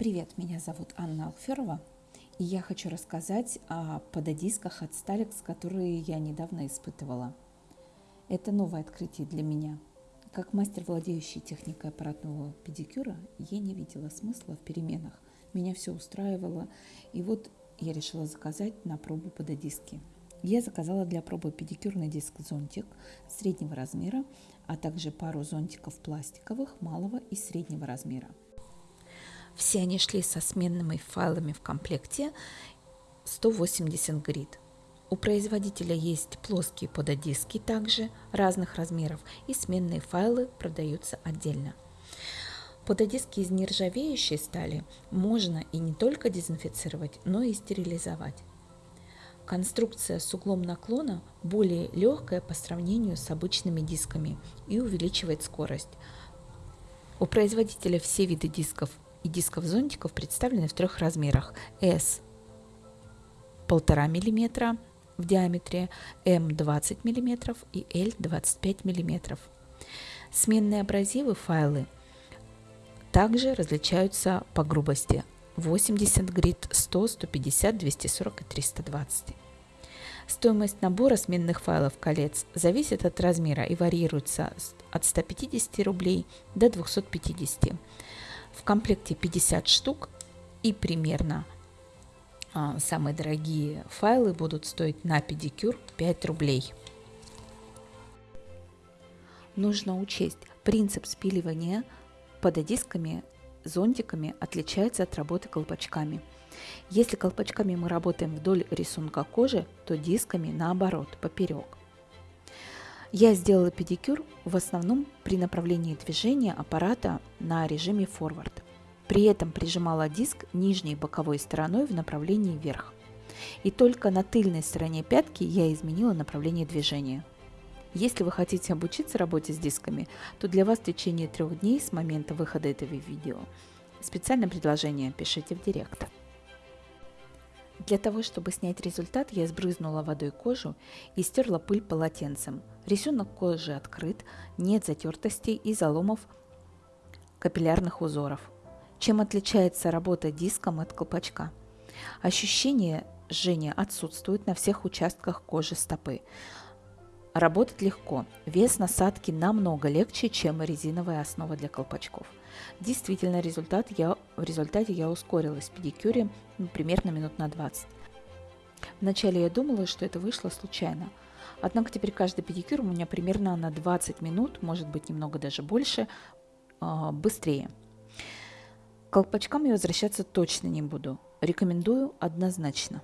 Привет, меня зовут Анна Алферова, и я хочу рассказать о пододисках от Stalex, которые я недавно испытывала. Это новое открытие для меня. Как мастер, владеющий техникой аппаратного педикюра, я не видела смысла в переменах. Меня все устраивало, и вот я решила заказать на пробу пододиски. Я заказала для пробы педикюрный диск-зонтик среднего размера, а также пару зонтиков пластиковых малого и среднего размера – все они шли со сменными файлами в комплекте 180 грид. У производителя есть плоские пододиски также разных размеров и сменные файлы продаются отдельно. Пододиски из нержавеющей стали можно и не только дезинфицировать, но и стерилизовать. Конструкция с углом наклона более легкая по сравнению с обычными дисками и увеличивает скорость. У производителя все виды дисков и дисков зонтиков представлены в трех размерах. S 1,5 мм в диаметре, M 20 мм и L 25 мм. Сменные абразивы файлы также различаются по грубости 80 грит, 100, 150, 240 и 320. Стоимость набора сменных файлов колец зависит от размера и варьируется от 150 рублей до 250. В комплекте 50 штук и примерно а, самые дорогие файлы будут стоить на педикюр 5 рублей. Нужно учесть, принцип спиливания пододисками, зонтиками отличается от работы колпачками. Если колпачками мы работаем вдоль рисунка кожи, то дисками наоборот, поперек. Я сделала педикюр в основном при направлении движения аппарата на режиме форвард. При этом прижимала диск нижней боковой стороной в направлении вверх. И только на тыльной стороне пятки я изменила направление движения. Если вы хотите обучиться работе с дисками, то для вас в течение трех дней с момента выхода этого видео специальное предложение пишите в директ. Для того, чтобы снять результат, я сбрызнула водой кожу и стерла пыль полотенцем. Рисунок кожи открыт, нет затертостей и заломов капиллярных узоров. Чем отличается работа диском от колпачка? Ощущение жжения отсутствует на всех участках кожи стопы. Работать легко. Вес насадки намного легче, чем резиновая основа для колпачков. Действительно, результат я, в результате я ускорилась в педикюре ну, примерно минут на 20. Вначале я думала, что это вышло случайно. Однако теперь каждый педикюр у меня примерно на 20 минут, может быть немного даже больше, а, быстрее. К колпачкам я возвращаться точно не буду. Рекомендую однозначно.